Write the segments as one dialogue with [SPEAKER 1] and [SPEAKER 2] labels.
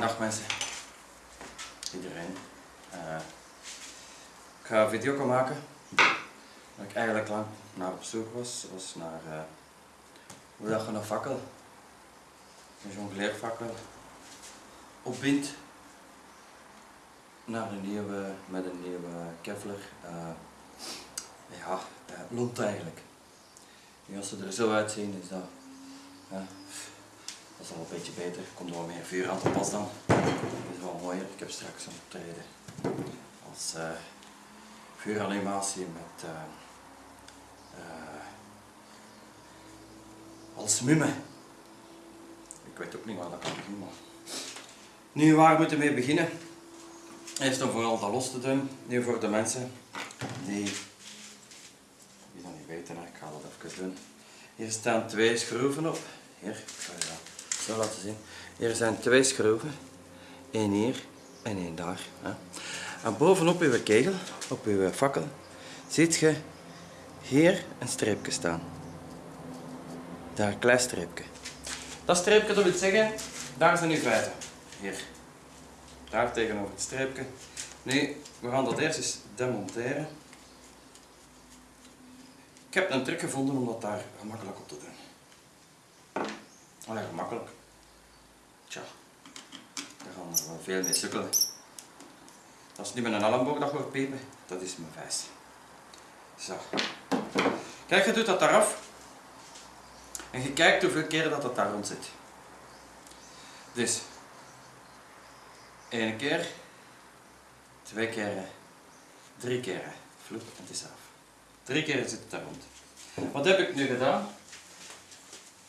[SPEAKER 1] Goedendag mensen. Iedereen. Eh, ik ga een video maken. Waar ik eigenlijk lang naar op zoek was. was naar eh, hoe dat je een fakkel, een jongleerfakkel, opbindt naar een nieuwe, met een nieuwe Kevlar. eh, ja, lont eigenlijk. Nu als ze er zo uitzien is dat, dat is al een beetje beter. Er komt er wel meer vuur aan te pas dan. Dat is wel mooier. Ik heb straks een optreden als eh, vuuranimatie met eh, eh, als mumme. Ik weet ook niet waar dat kan. Maar... Nu, waar moeten we mee beginnen? Eerst om vooral dat los te doen. Nu voor de mensen die, die dat niet weten, ik ga dat even doen. Hier staan twee schroeven op. Hier, ik laten zien. Hier zijn twee schroeven. Eén hier en één daar. En bovenop uw kegel, op uw fakkel, ziet je hier een streepje staan. Daar een klein streepje. Dat streepje dat wil zeggen, daar zijn uw feiten. Hier. Daar tegenover het streepje. Nu, we gaan dat eerst eens demonteren. Ik heb een truc gevonden om dat daar gemakkelijk op te doen. Allee, gemakkelijk. Tja, daar gaan we wel veel mee sukkelen. Dat is niet met een elleboog dat hoort piepen, dat is mijn vijs. Zo. Kijk, je doet dat daar af. En je kijkt hoeveel keren dat dat daar rond zit. Dus, één keer, twee keren, drie keren. Vloep, het is af. Drie keer zit het daar rond. Wat heb ik nu gedaan?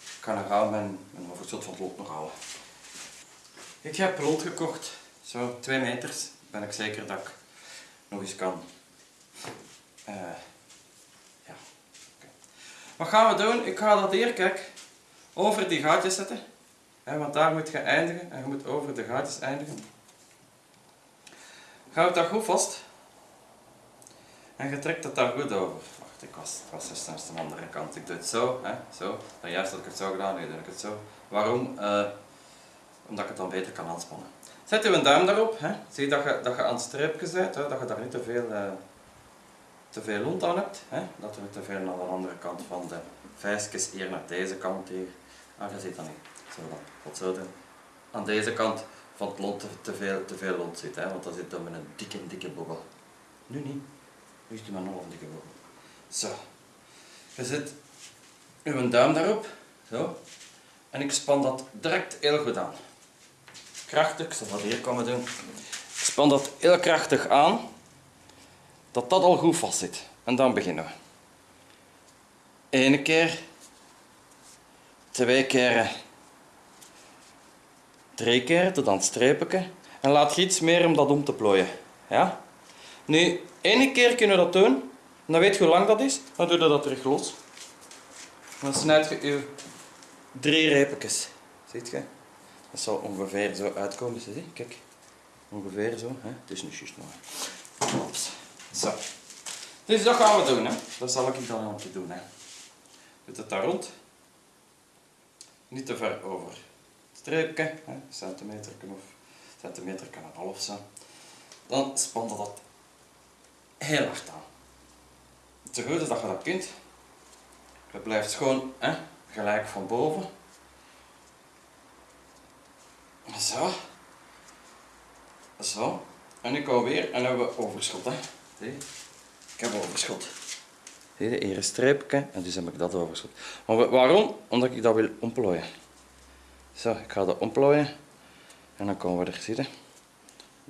[SPEAKER 1] Ik ga nog mijn, mijn overschot van het lot nog halen. Ik heb rond gekocht, zo twee meters. Ben ik zeker dat ik nog eens kan. Eh, ja. oké. Wat gaan we doen? Ik ga dat hier, kijk, over die gaatjes zetten. Hè, want daar moet je eindigen en je moet over de gaatjes eindigen. Houd dat goed vast. En je trekt het daar goed over. Wacht, ik was, het was eerst aan de andere kant. Ik doe het zo, hè, zo. Dan juist had ik het zo gedaan, nu doe ik het zo. Waarom? Eh, omdat ik het dan beter kan aanspannen. Zet uw duim daarop. Hè. Zie dat je, dat je aan het streepje bent, hè, dat je daar niet te veel, uh, te veel lont aan hebt. Hè. Dat niet te veel aan de andere kant van de vijsjes hier naar deze kant hier. Ah, je ziet dat niet. Zo. Wat zo doen. Aan deze kant van het lont te, veel, te veel lont zit, hè, want dan zit dan met een dikke, dikke bobbel. Nu niet. Nu is het maar nog een dikke bobbel. Zo. Je zet uw duim daarop. Zo. En ik span dat direct heel goed aan. Krachtig, ik hier komen doen. Span dat heel krachtig aan. Dat dat al goed vast zit. En dan beginnen we. Eén keer. Twee keren. Drie keer tot aan het. En laat je iets meer om dat om te plooien. Ja? Nu, één keer kunnen we dat doen. En dan weet je hoe lang dat is. Dan doe je dat terug los. Dan snijd je je drie reepjes. Ziet je? Dat zal ongeveer zo uitkomen. Zie? Kijk. Ongeveer zo. Hè? Het is niet juist. Ops. Zo. Dus dat gaan we doen. Hè? Dat zal ik dan aan te doen. Hè? Doe het daar rond. Niet te ver over het streepje. Hè? Een centimeter of centimeter kan een half zijn. Dan span je dat heel hard aan. Het goed is dat je dat kunt. Het blijft gewoon hè, gelijk van boven. Zo. Zo. En komen we weer en hebben we overschot. Hè. Ik heb overschot. Zie je, hier een streepje en dus heb ik dat overschot. Maar waarom? Omdat ik dat wil ontplooien. Zo, ik ga dat ontplooien. En dan komen we er zitten.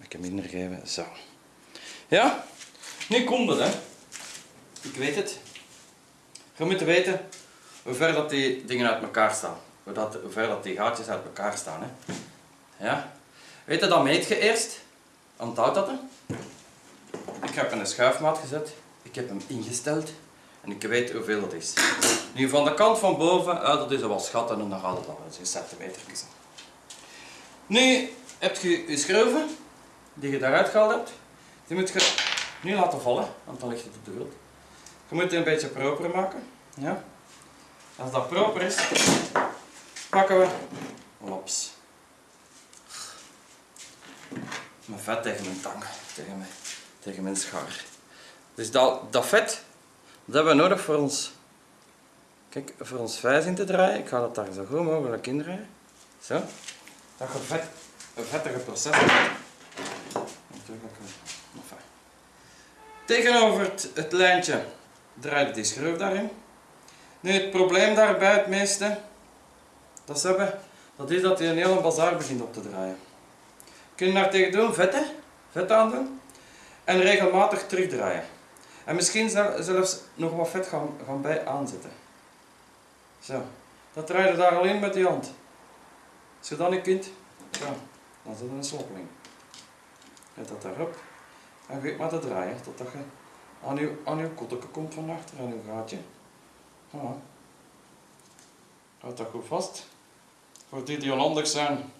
[SPEAKER 1] Ik hem minder geven. Zo. Ja? Nu komt het, hè. Ik weet het. Je moet weten hoe ver dat die dingen uit elkaar staan. Hoe, dat, hoe ver dat die gaatjes uit elkaar staan. Hè. Ja. Weet je, dat meet je eerst. Onthoud dat. Hè. Ik heb een schuifmaat gezet. Ik heb hem ingesteld. En ik weet hoeveel dat is. Nu van de kant van boven, uh, dat is wat schatten en dan gaat het al eens in centimeter. Nu heb je je schroeven die je daaruit gehaald hebt. Die moet je nu laten vallen, want dan ligt het op de grond. Je moet het een beetje proper maken. Ja. Als dat proper is, pakken we lops. Mijn vet tegen mijn tang, tegen mijn, tegen mijn schaar. Dus dat, dat vet, dat hebben we nodig voor ons, kijk, voor ons vijs in te draaien. Ik ga dat daar zo goed mogelijk in draaien. Zo. Dat je vet, een vettige proces. Tegenover het, lijntje draai je die schroef daarin. Nu het probleem daarbij het meeste dat hebben, dat is dat hij een hele bazaar begint op te draaien. Kun je daar tegen doen, vetten, vet aandoen en regelmatig terugdraaien. En misschien zel- zelfs nog wat vet gaan, gaan bij aanzetten. Zo, dat draai je daar al in met die hand. Als je kunt, zo, dan zit een sloppeling. Zet dat daarop en weet maar te draaien totdat je aan je, aan komt van achter, aan je gaatje. Ja. Houdt dat goed vast. Voor die die onhandig zijn,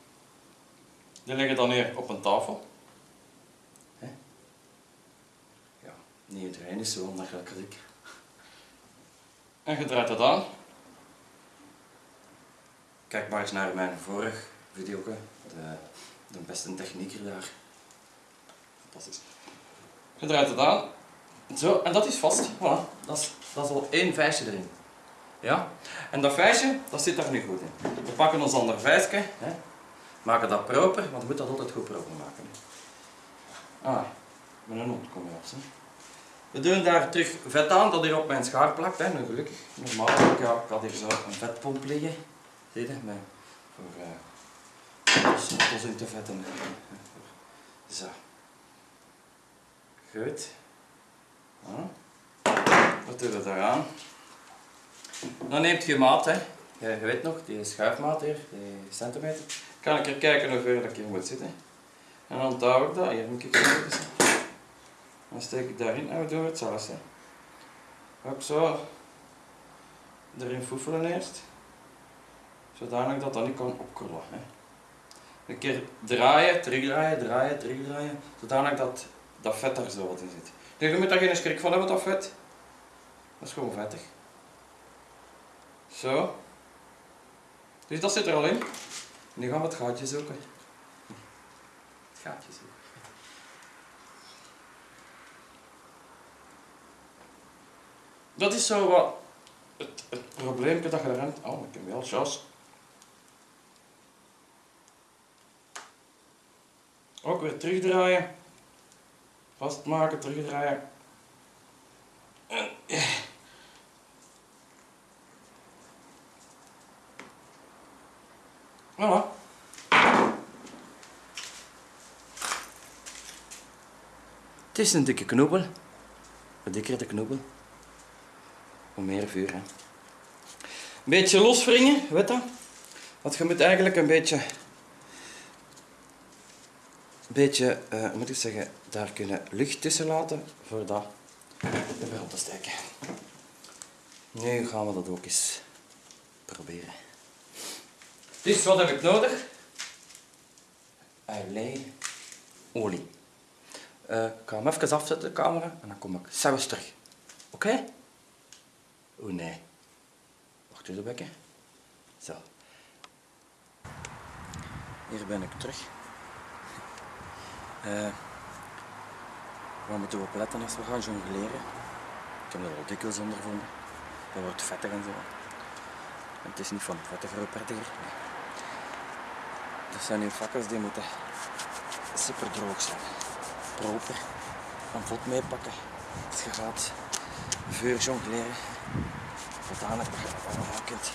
[SPEAKER 1] die liggen dan hier op een tafel. Hè? Ja, niet iedereen is zo onhandig als ik. En je draait het aan. Kijk maar eens naar mijn vorig video, de, de beste technieker daar. Fantastisch. Je draait het aan. Zo, en dat is vast. Voilà. Dat is, dat is al één vijsje erin. Ja? En dat vijsje, dat zit daar nu goed in. We pakken ons ander vijsje, hè? Maken dat proper, want je moet dat altijd goed proper maken. Ah, met een. Hè? We doen daar terug vet aan, dat hier op mijn schaar plakt. Hè? Nu, gelukkig, normaal ik had hier zo een vetpomp liggen. Zie je? Met, voor uh, in te vetten. Zo. Goed. Ja. Wat doen we daaraan? Dan neemt je maat, hè. Je, je weet nog, die schuifmaat hier, die centimeter. Kan ik er kijken hoe ver ik hier moet zitten. En dan touw ik dat, hier moet ik. Dan steek ik daarin en we doen hetzelfde. Ook zo erin foefelen eerst. Zodanig dat dat niet kan opkrullen. Hè. Een keer draaien, terugdraaien, draaien, terugdraaien. Zodanig dat dat vet daar zo wat in zit. Dus je moet daar geen schrik van hebben, dat vet. Dat is gewoon vettig. Zo. Dus dat zit er al in. Nu gaan we het gaatje zoeken. Het gaatje zoeken. Dat is zo wat het, het dat je hebt. Oh, ik heb wel chas. Ook weer terugdraaien. Vastmaken, terugdraaien. Is een dikke knobbel. Een dikkere knobbel. Hoe meer vuur, hè. Een beetje loswringen, weet je? Want je moet eigenlijk een beetje... Een beetje, eh, moet ik zeggen, daar kunnen lucht tussen laten voor dat weer op te steken. Nu gaan we dat ook eens proberen. Dus wat heb ik nodig? Alleen olie. Eh, ik ga hem even afzetten, de camera, en dan kom ik zelfs terug. Oké? Oeh nee. Wacht even bekken. Zo. Hier ben ik terug. Waar moeten we op letten als we gaan jongleren? Ik heb er al dikwijls ondervonden. Dat wordt vettig en zo. Het is niet van vettig voor prettiger. Dat zijn nu vakkers die moeten super droog zijn. Proper. Een vod meepakken. Je gaat vuur jongleren. Je dat allemaal kunt.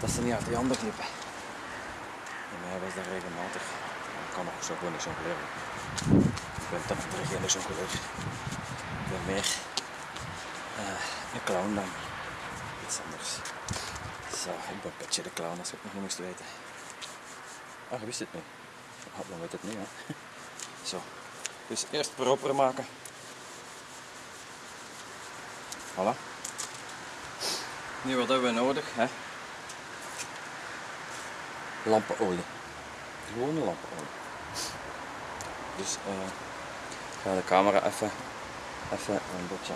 [SPEAKER 1] Dat ze niet uit die handen glippen. Bij mij was dat regelmatig. Ik kan nog zo gewoon niet jongleren. Ik ben toch terug geen jongleur. Ik ben meer eh, een clown dan iets anders. Zo, ik ben Petje de Clown als het nog niet moest weten. Ah, je wist het niet. Ah, dan weet het niet, hè. Zo. Dus eerst proper maken. Voilà. Nu wat hebben we nodig, hè? Lampenolie. Gewone lampenolie. Dus eh, ik ga de camera even, even een beetje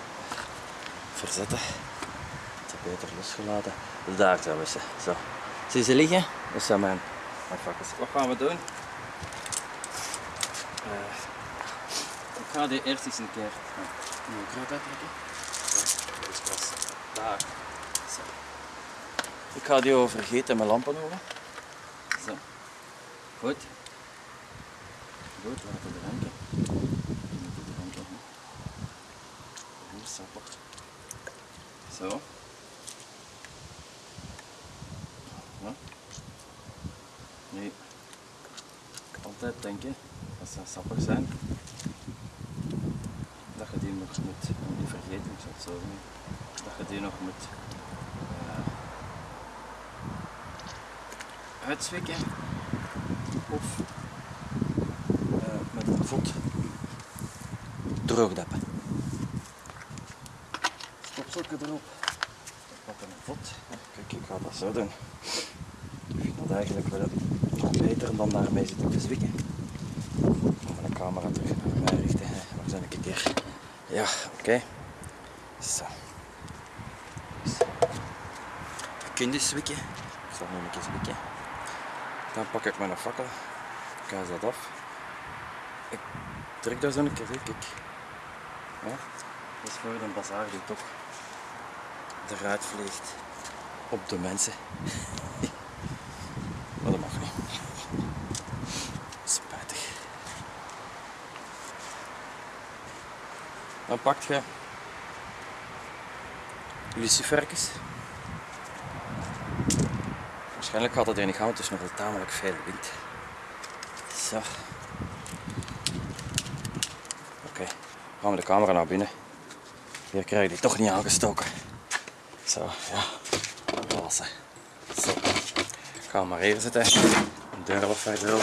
[SPEAKER 1] verzetten. Iets beter losgelaten. Daar zijn we ze. Zo. Zie je ze liggen? Dat zijn mijn, mijn vakkers. Wat gaan we doen? Eh, ga die eerst eens een keer een kruid uittrekken. Ja, dus pas daar. Zo. Ik ga die over vergeten mijn lampen over. Zo. Goed. Goed, laten we ranken. Hier sappig. Zo. Ja. Nee. Altijd denken, als ze sappig zijn, dat je die nog moet, niet vergeten, ik zal zo doen, dat je die nog moet uh, uitzwikken of uh, met een voet droogdeppen. Stopzokken erop, op een voet. Kijk, ik ga dat zo doen. Ik vind dat eigenlijk wel beter dan daarmee zitten te zwikken. Ik ga mijn camera terug naar mij richten. Waar zijn ik een keer? Ja, oké. Okay. Zo. Je kunt dus zwikken. Ik zal nu een keer zwikken. Dan pak ik mijn fakkel. Kaas dat af. Ik trek daar zo een keer, kijk. Ja, dat is voor een bazaar die toch eruit vliegt op de mensen. maar dat mag niet. Spijtig. Dan pak je luciferkes. Waarschijnlijk gaat dat er niet gaan, want het is nog wel tamelijk veel wind. Zo. Oké, okay. gaan we de camera naar binnen. Hier krijg je die toch niet aangestoken. Zo, ja. Wassen. Zo. Ik ga hem maar even zetten. Een deur wat verder. Oh,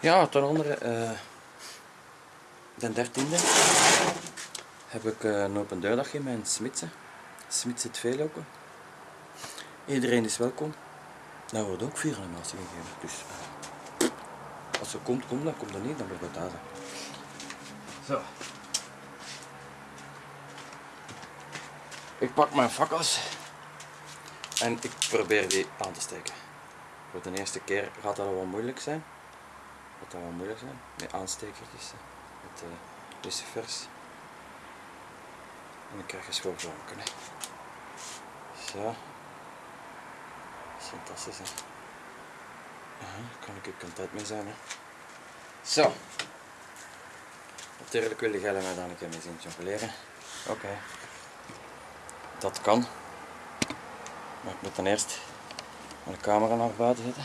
[SPEAKER 1] ja, ten andere, uh, de dertiende heb ik uh, een open deurdag in mijn Smitse. Smits het. Iedereen is welkom. Daar wordt ook vier animatie gegeven. Dus uh, als ze komt, komt dan komt er niet, dan wordt het thuis. Zo. Ik pak mijn fakkels en ik probeer die aan te steken. Voor de eerste keer gaat dat wel moeilijk zijn. Gaat dat wel moeilijk zijn met aanstekertjes, met lucifers. En dan krijg je schoorvlakken. Zo. Dat is fantastisch hè. Aha, kan ik er content mee zijn hè. Zo. Natuurlijk wil jij mij dan een keer mee zien jongleren. Oké. Okay. Dat kan. Maar ik moet dan eerst mijn camera naar buiten zetten.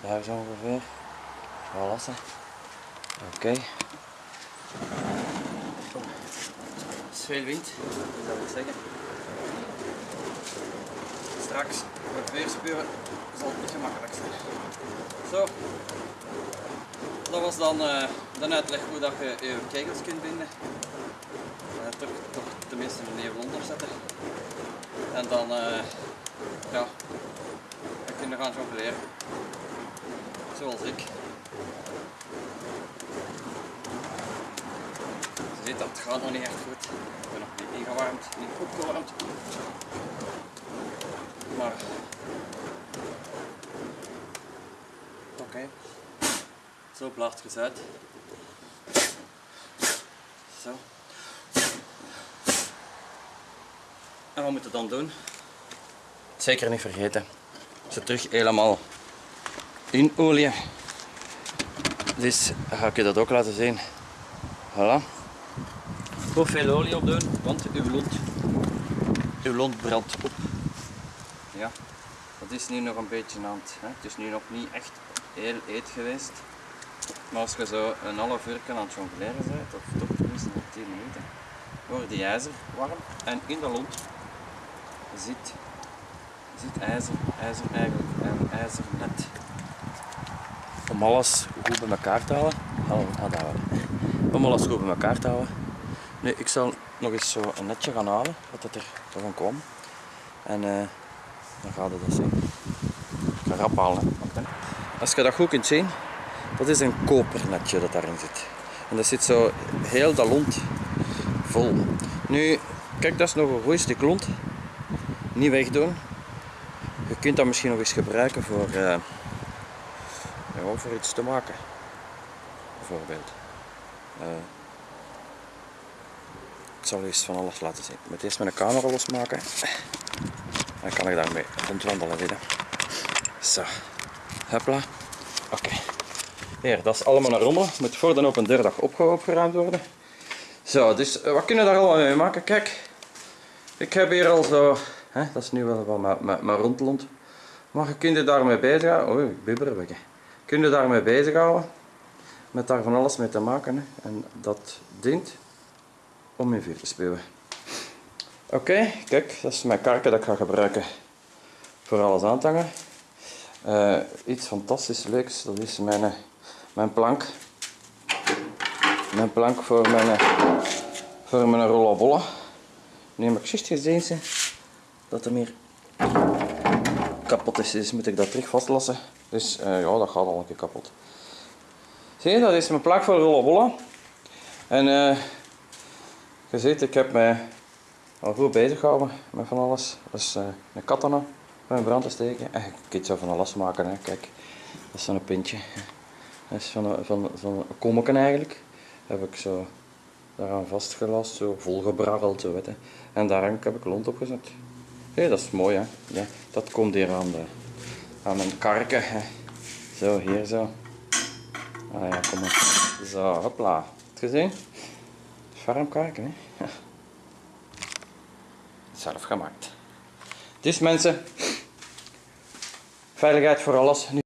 [SPEAKER 1] Daar zo ongeveer. Voilà. Oké. Okay. Het is veel wind, dat wil zeggen. Straks met weersburen zal het niet gemakkelijk zijn. Zo. Dat was dan uh, de uitleg hoe dat je je kegels kunt binden. Uh, toch, toch tenminste een nevel onder zetten. En dan uh, ja, dan kun je gaan jongleren. Zoals ik. Dat het gaat nog niet echt goed. Ik ben nog niet ingewarmd, niet opgewarmd. Maar oké. Zo blaast je uit. Zo. En wat moet je dan doen? Zeker niet vergeten. Ze terug helemaal in olie. Dus ga ik je dat ook laten zien. Voilà. Goed veel olie op doen, want uw lont, uw lont brandt op. Ja, dat is nu nog een beetje aan het. Hè. Het is nu nog niet echt heel eet geweest. Maar als je zo een half uur aan het jongleren bent, of toch tenminste nog 10 minuten, wordt die ijzer warm en in de lont zit, zit ijzer, ijzer eigenlijk, en ijzer net. Om alles goed bij elkaar te houden, om alles goed bij elkaar te houden. Nu, ik zal nog eens zo een netje gaan halen, wat dat er van komt. En uh, dan gaat het dat zien. Ik ga rap halen. Als je dat goed kunt zien, dat is een kopernetje dat daarin zit. En dat zit zo heel dat lont vol. Nu, kijk, dat is nog een goed stuk lont. Niet wegdoen. Je kunt dat misschien nog eens gebruiken voor, uh, voor iets te maken. Bijvoorbeeld. Eh, ik zal eens van alles laten zien. Ik moet eerst mijn camera losmaken. Dan kan ik daarmee rondwandelen. Hè. Zo. Hopla. Oké. Hier, dat is allemaal naar rommel. Moet voor de open deurdag opge- opgeruimd worden. Zo, dus eh, wat kunnen we daar allemaal mee maken? Kijk. Ik heb hier al zo... Hè, dat is nu wel wat mijn- rondlont. Maar je kunt je daarmee bezighouden. Oei, ik bibber weg. Kun je daarmee bezighouden. Met daar van alles mee te maken. En dat dient om in te spuwen. Oké, kijk, dat is mijn karken dat ik ga gebruiken voor alles aan te hangen. Eh, iets fantastisch leuks, dat is mijn, eh, mijn plank. Mijn plank voor mijn, eh, voor mijn rollenbollen. Nu heb ik gezien dat er meer kapot is, dus moet ik dat terug vastlassen. Dus ja, dat gaat al een keer kapot. Zie je, dat is mijn plank voor rollenbollen. En je ziet, ik heb mij al goed bezig gehouden met van alles. Dat is eh, een katana voor in brand te steken. En je kunt zo van alles maken, hè. kijk. Dat is zo'n pintje. Dat is van een, van, van een eigenlijk. Heb ik zo daaraan vastgelast, zo volgebrabbeld, zo weet je. En daar heb ik lont op gezet. Hé, dat is mooi hè. Ja, dat komt hier aan, de, aan mijn karken. Hè. Zo, hier zo. Ah ja, kom maar. Zo, hopla. Heb je het Farmkarken, hè. Zelf gemaakt. Dus mensen, veiligheid voor alles.